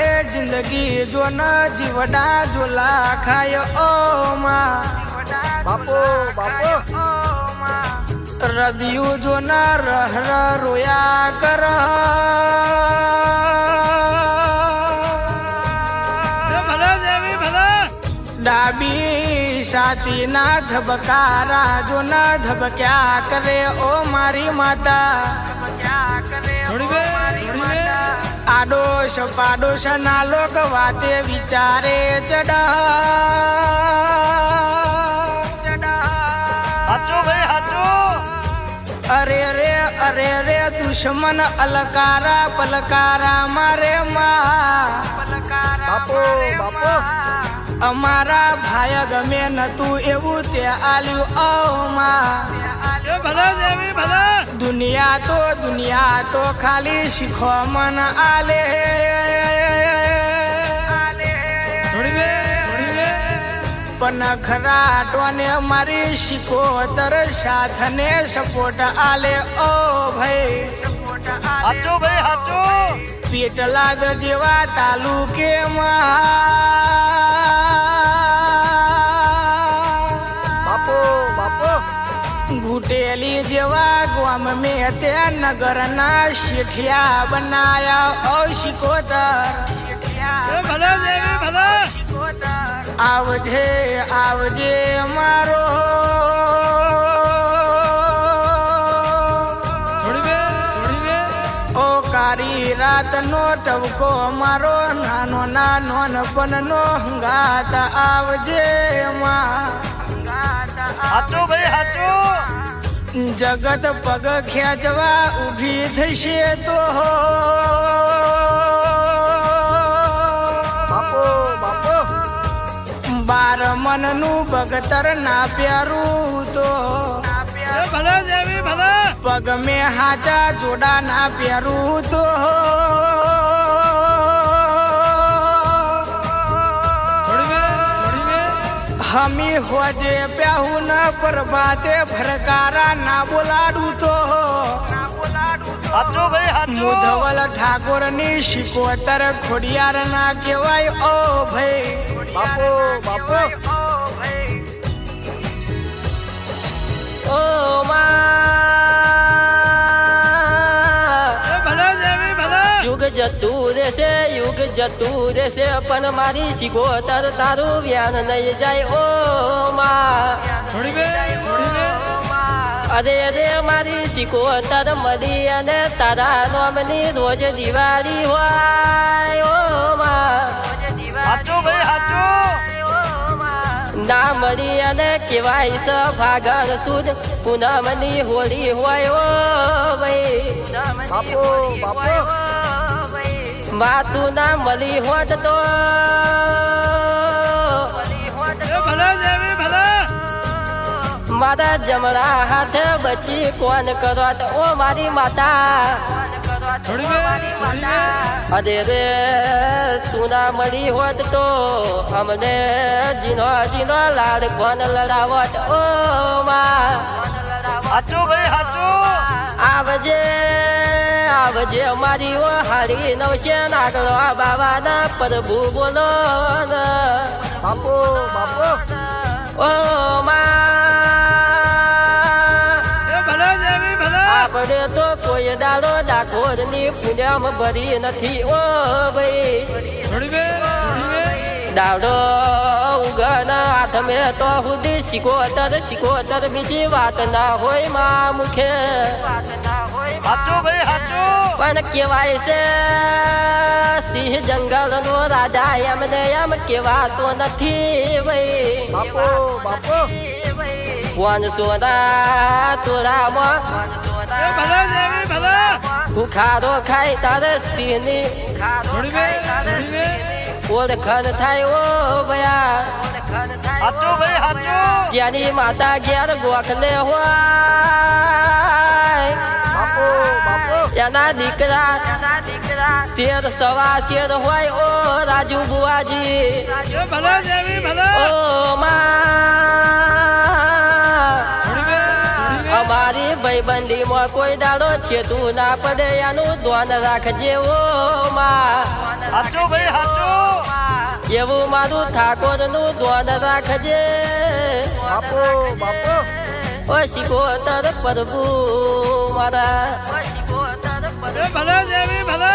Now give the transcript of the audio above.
કરે જિંદગી જો ન જીવડા જોલા ખાય ઓ માં. બાપો બાપો. રદિયું જો ન રહ રોયા કર. ડાબી સાતી ના ધબકારા જો ન ધબક્યા કરે ઓ મારી માતા. છોડી બે આડોશ પાડોશ ના લોક વાતે વિચારે ચડા અરે રે અરે રે દુશ્મન અલકારા પલકારા મારે અમારા ભાઈ ગમે નતું એવું તે આલ્યું ઓ માં. દુનિયા તો દુનિયા તો ખાલી શીખો મન આલે. પણ ખરા ટોને મારી શીખો તર સાથ ને સપોર્ટ આલે. ઓ ભાઈ. હાચો ભાઈ હાચો. પેટલાદ જેવા તાલુકે બાપો ઘૂટેલી જેવા ગામ મેં તે નગરના શેઠિયા બનાયા. ઓ શિકોતર આવજે આવજે મારો. ઓ કારી રાતનો ટવકો મારો નાનો નાનો નપનનો હંગાત. આવજે માં હાચું ભાઈ હાચો. જગત પગ ખેંચવા ઊભી થશે તો. બાર મનનું બગતર ના પ્યારું તો. પગ મેં હાચા જોડા ના પ્યારું તો. હમી હોજે પ્યાહુ ન પરબાતે ભરકારા ના બોલાડું તો. મુધવલ ઠાકોરની શિકોતર ખોડિયાર ના કહેવાય, ઓ ભાઈ. બાપો બાપો. જતું રહેશે યુગ જતું રહેશે પણ મારી શીખોતર તારું વ્યાન નહીં જાય ઓ અરે અરે મારી શીખોતર મળી અને તારા નોમની રોજ દિવાળી હોય ઓ ના મળી અને કેવાય સ ભાગર સુદ પૂનમની હોળી હોય ઓ ભાઈ. બાપો બાપો. માતું ના મળી હોત તો. મારા જમણા હાથે બચી કોણ કરત? ઓ મારી માતા. અરે રે તું ના મળી હોત તો અમને જીનો જીનો લાડ કોણ લડાવત? ઓ માં. હાચો ભાઈ હાચો. આવજે. આવજે મારી ઓ હારી નવશે નાગડો બાવાના પ્રભુ બોલો ને. બાપો બાપો. ઓ આપણે તો કોઈ દાડો ડાકોરની ભરી નથી ઓ ભાઈ. દાડો ઉગન હાથ મે તો સુધી શીખોતર શીખોતર બીજી વાત ના હોયમાં મુખે. પણ કેવાય છે. સિંહ જંગલ નો રાજા એમને એમ કેવાતો નથી ભાઈ બાપો બાપો. કોણ સોના તોરામાં. ભૂખારો ખાય તારે સિંહની. ઓળખણ થાય ઓ ભયા. ત્યાંની માતા ઘેર ગોખને હોય એના દીકરા શેર સવા શેર હોય ઓ રાજુ બુવાજી ઓ માં. અમારી ભાઈબંધીમાં કોઈ દાડો છે તું ના પડે એનું ધ્યાન રાખજે ઓ માં. એવું મારું ઠાકોરનું ધ્યાન રાખજે. બાપુ બાપુ. ઓ શિકોતર પ્રભુ મારા. ભલે દેવી ભલે.